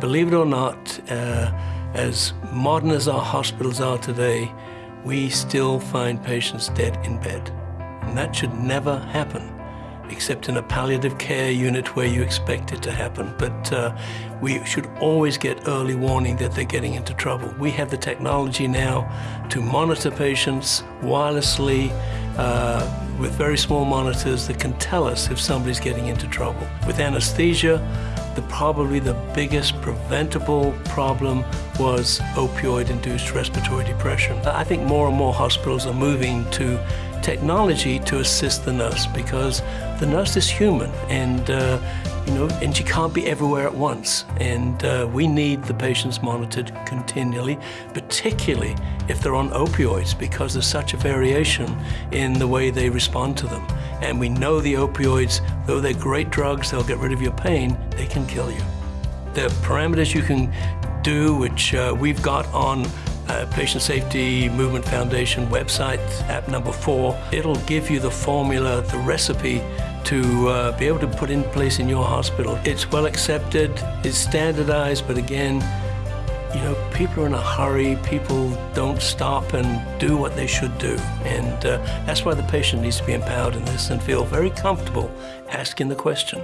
Believe it or not, uh, as modern as our hospitals are today, we still find patients dead in bed. And that should never happen, except in a palliative care unit where you expect it to happen. But uh, we should always get early warning that they're getting into trouble. We have the technology now to monitor patients wirelessly uh, with very small monitors that can tell us if somebody's getting into trouble. With anesthesia, the, probably the biggest preventable problem was opioid-induced respiratory depression. I think more and more hospitals are moving to technology to assist the nurse because the nurse is human and uh, you know, and she can't be everywhere at once. And uh, we need the patients monitored continually, particularly if they're on opioids because there's such a variation in the way they respond to them. And we know the opioids, though they're great drugs, they'll get rid of your pain, they can kill you. The parameters you can do, which uh, we've got on uh, Patient Safety Movement Foundation website, app number four, it'll give you the formula, the recipe to uh, be able to put in place in your hospital. It's well accepted, it's standardized, but again, you know, people are in a hurry, people don't stop and do what they should do. And uh, that's why the patient needs to be empowered in this and feel very comfortable asking the question.